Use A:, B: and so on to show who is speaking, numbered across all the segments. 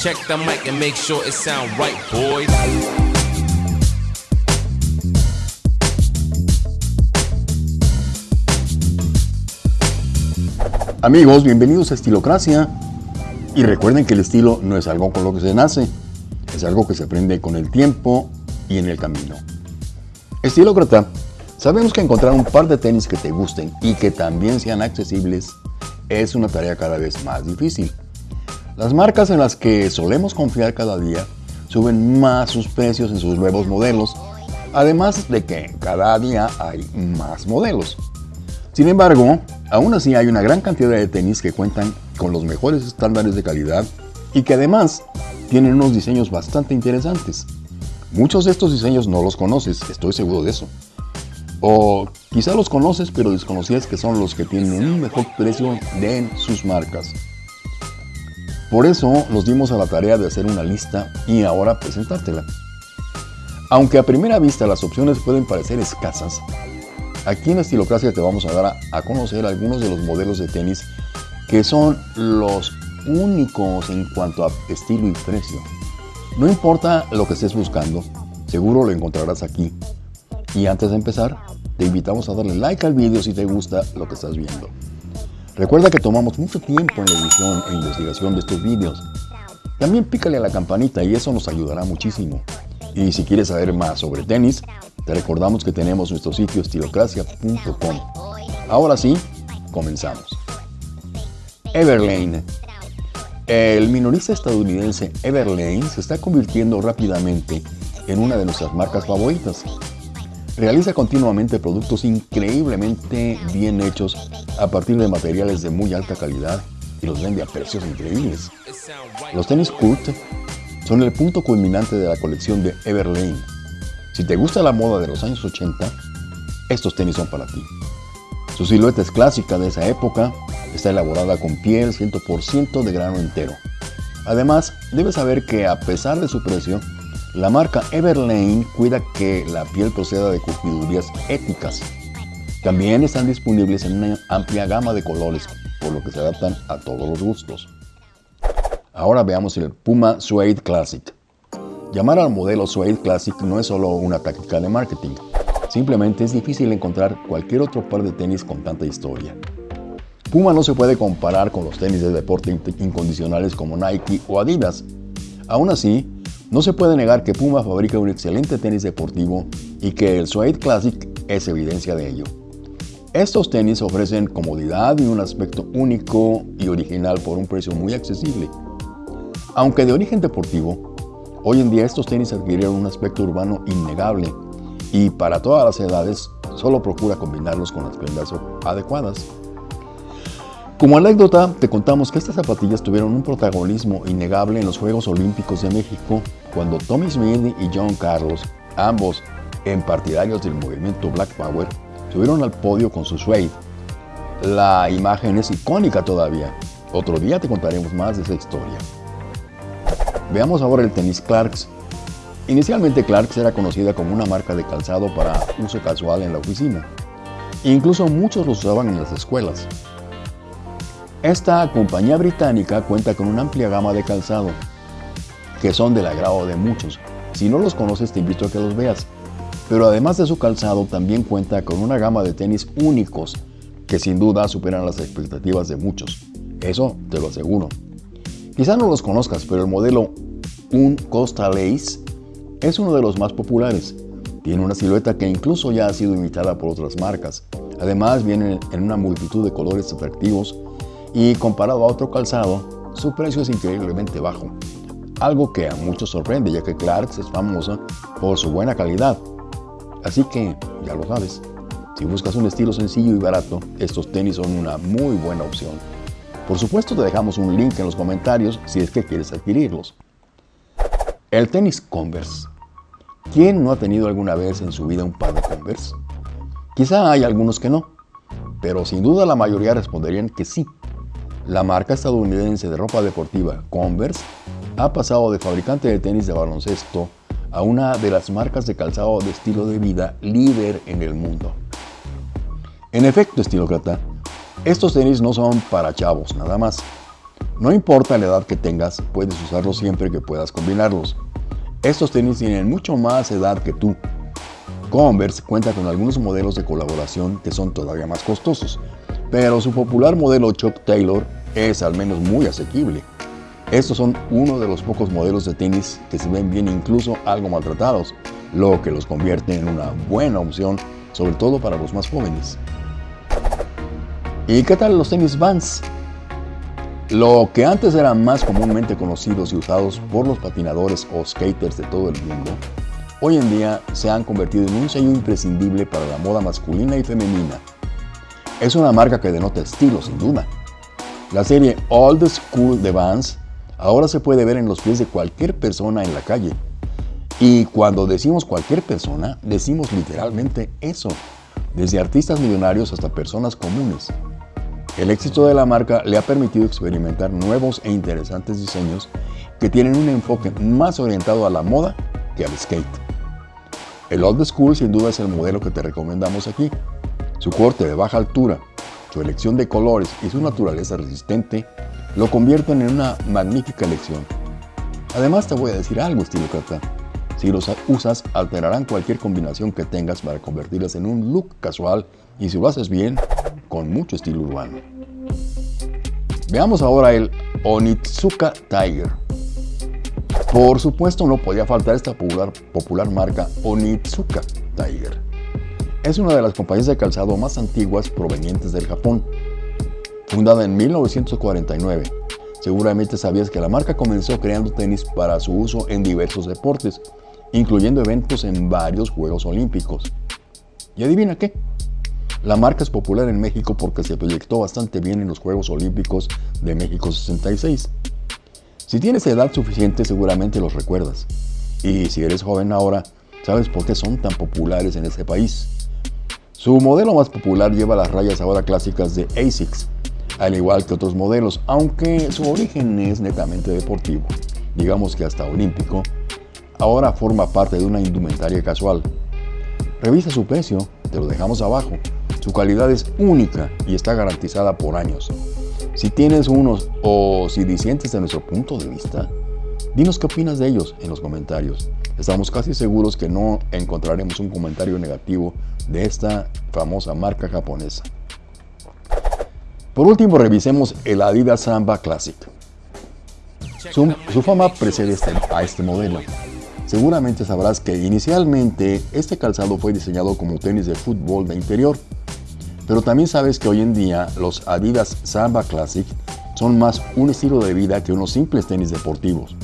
A: Check the mic and make sure it sound right, boys.
B: Amigos, bienvenidos a Estilocracia. Y recuerden que el estilo no es algo con lo que se nace, es algo que se aprende con el tiempo y en el camino. Estilócrata, sabemos que encontrar un par de tenis que te gusten y que también sean accesibles es una tarea cada vez más difícil. Las marcas en las que solemos confiar cada día suben más sus precios en sus nuevos modelos, además de que cada día hay más modelos. Sin embargo, aún así hay una gran cantidad de tenis que cuentan con los mejores estándares de calidad y que además tienen unos diseños bastante interesantes. Muchos de estos diseños no los conoces, estoy seguro de eso. O quizá los conoces pero desconocías que son los que tienen un mejor precio de sus marcas. Por eso nos dimos a la tarea de hacer una lista y ahora presentártela. Aunque a primera vista las opciones pueden parecer escasas, aquí en Estilocracia te vamos a dar a, a conocer algunos de los modelos de tenis que son los únicos en cuanto a estilo y precio. No importa lo que estés buscando, seguro lo encontrarás aquí. Y antes de empezar, te invitamos a darle like al video si te gusta lo que estás viendo. Recuerda que tomamos mucho tiempo en la edición e investigación de estos videos. También pícale a la campanita y eso nos ayudará muchísimo. Y si quieres saber más sobre tenis, te recordamos que tenemos nuestro sitio estilocracia.com. Ahora sí, comenzamos. Everlane. El minorista estadounidense Everlane se está convirtiendo rápidamente en una de nuestras marcas favoritas. Realiza continuamente productos increíblemente bien hechos a partir de materiales de muy alta calidad y los vende a precios increíbles. Los tenis Kurt son el punto culminante de la colección de Everlane. Si te gusta la moda de los años 80, estos tenis son para ti. Su silueta es clásica de esa época, está elaborada con piel 100% de grano entero. Además, debes saber que a pesar de su precio, la marca Everlane cuida que la piel proceda de curtidurías éticas. También están disponibles en una amplia gama de colores, por lo que se adaptan a todos los gustos. Ahora veamos el Puma Suede Classic. Llamar al modelo Suede Classic no es solo una táctica de marketing, simplemente es difícil encontrar cualquier otro par de tenis con tanta historia. Puma no se puede comparar con los tenis de deporte incondicionales como Nike o Adidas. Aún así, no se puede negar que Puma fabrica un excelente tenis deportivo y que el Suede Classic es evidencia de ello. Estos tenis ofrecen comodidad y un aspecto único y original por un precio muy accesible. Aunque de origen deportivo, hoy en día estos tenis adquirieron un aspecto urbano innegable y para todas las edades solo procura combinarlos con las prendas adecuadas. Como anécdota, te contamos que estas zapatillas tuvieron un protagonismo innegable en los Juegos Olímpicos de México cuando Tommy Smith y John Carlos, ambos partidarios del movimiento Black Power, subieron al podio con su suede. La imagen es icónica todavía. Otro día te contaremos más de esa historia. Veamos ahora el tenis Clarks. Inicialmente Clarks era conocida como una marca de calzado para uso casual en la oficina. Incluso muchos los usaban en las escuelas. Esta compañía británica cuenta con una amplia gama de calzado, que son del agrado de muchos. Si no los conoces te invito a que los veas. Pero además de su calzado también cuenta con una gama de tenis únicos que sin duda superan las expectativas de muchos. Eso te lo aseguro. Quizá no los conozcas, pero el modelo Un Costa Lace es uno de los más populares. Tiene una silueta que incluso ya ha sido imitada por otras marcas. Además viene en una multitud de colores atractivos y comparado a otro calzado, su precio es increíblemente bajo. Algo que a muchos sorprende ya que Clarks es famosa por su buena calidad. Así que, ya lo sabes, si buscas un estilo sencillo y barato, estos tenis son una muy buena opción. Por supuesto te dejamos un link en los comentarios si es que quieres adquirirlos. El tenis Converse. ¿Quién no ha tenido alguna vez en su vida un par de Converse? Quizá hay algunos que no, pero sin duda la mayoría responderían que sí. La marca estadounidense de ropa deportiva Converse ha pasado de fabricante de tenis de baloncesto a una de las marcas de calzado de estilo de vida líder en el mundo. En efecto, estilócrata, estos tenis no son para chavos nada más. No importa la edad que tengas, puedes usarlos siempre que puedas combinarlos. Estos tenis tienen mucho más edad que tú. Converse cuenta con algunos modelos de colaboración que son todavía más costosos, pero su popular modelo Chuck Taylor es al menos muy asequible. Estos son uno de los pocos modelos de tenis que se ven bien incluso algo maltratados, lo que los convierte en una buena opción, sobre todo para los más jóvenes. ¿Y qué tal los tenis Vans? Lo que antes eran más comúnmente conocidos y usados por los patinadores o skaters de todo el mundo, hoy en día se han convertido en un sello imprescindible para la moda masculina y femenina. Es una marca que denota estilo, sin duda. La serie Old School de Vans ahora se puede ver en los pies de cualquier persona en la calle. Y cuando decimos cualquier persona, decimos literalmente eso, desde artistas millonarios hasta personas comunes. El éxito de la marca le ha permitido experimentar nuevos e interesantes diseños que tienen un enfoque más orientado a la moda que al skate. El Old School sin duda es el modelo que te recomendamos aquí. Su corte de baja altura, su elección de colores y su naturaleza resistente lo convierten en una magnífica elección. Además te voy a decir algo, estilo Kata. Si los usas, alterarán cualquier combinación que tengas para convertirlas en un look casual y si lo haces bien, con mucho estilo urbano. Veamos ahora el Onitsuka Tiger. Por supuesto no podía faltar esta popular, popular marca Onitsuka Tiger. Es una de las compañías de calzado más antiguas provenientes del Japón Fundada en 1949, seguramente sabías que la marca comenzó creando tenis para su uso en diversos deportes, incluyendo eventos en varios Juegos Olímpicos. ¿Y adivina qué? La marca es popular en México porque se proyectó bastante bien en los Juegos Olímpicos de México 66. Si tienes edad suficiente seguramente los recuerdas. Y si eres joven ahora, sabes por qué son tan populares en este país. Su modelo más popular lleva las rayas ahora clásicas de ASICS, al igual que otros modelos, aunque su origen es netamente deportivo, digamos que hasta olímpico, ahora forma parte de una indumentaria casual. Revisa su precio, te lo dejamos abajo. Su calidad es única y está garantizada por años. Si tienes unos o si disientes de nuestro punto de vista, dinos qué opinas de ellos en los comentarios. Estamos casi seguros que no encontraremos un comentario negativo de esta famosa marca japonesa. Por último, revisemos el Adidas Samba Classic. Su, fama precede este, a este modelo. Seguramente sabrás que inicialmente este calzado fue diseñado como tenis de fútbol de interior, pero también sabes que hoy en día los Adidas Samba Classic son más un estilo de vida que unos simples tenis deportivos.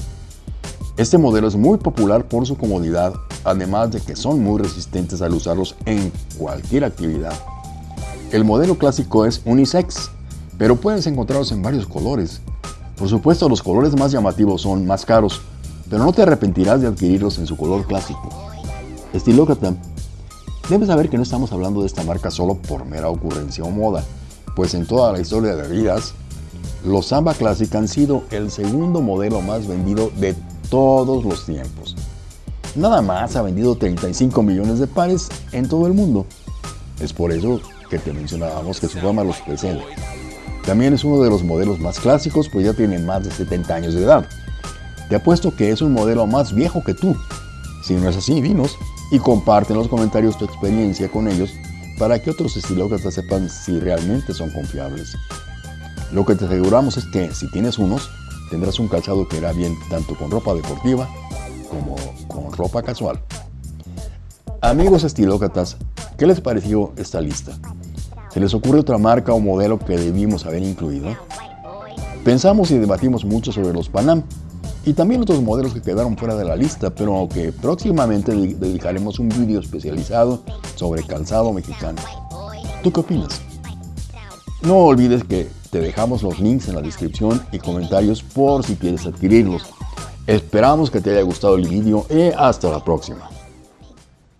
B: Este modelo es muy popular por su comodidad, además de que son muy resistentes al usarlos en cualquier actividad. El modelo clásico es unisex, pero puedes encontrarlos en varios colores. Por supuesto, los colores más llamativos son más caros, pero no te arrepentirás de adquirirlos en su color clásico. Estilócrata, debes saber que no estamos hablando de esta marca solo por mera ocurrencia o moda, pues en toda la historia de bebidas, los Samba Classic han sido el segundo modelo más vendido de todos los tiempos. Nada más ha vendido 35 millones de pares en todo el mundo. Es por eso que te mencionábamos que su fama los precede. También es uno de los modelos más clásicos, pues ya tiene más de 70 años de edad. Te apuesto que es un modelo más viejo que tú. Si no es así, dinos y comparte en los comentarios tu experiencia con ellos para que otros estilócratas sepan si realmente son confiables. Lo que te aseguramos es que si tienes unos, tendrás un calzado que irá bien tanto con ropa deportiva como con ropa casual. Amigos estilócratas, ¿qué les pareció esta lista? ¿Se les ocurre otra marca o modelo que debimos haber incluido? Pensamos y debatimos mucho sobre los Panam y también otros modelos que quedaron fuera de la lista, pero que próximamente dedicaremos un vídeo especializado sobre calzado mexicano. ¿Tú qué opinas? No olvides que te dejamos los links en la descripción y comentarios por si quieres adquirirlos. Esperamos que te haya gustado el vídeo y hasta la próxima.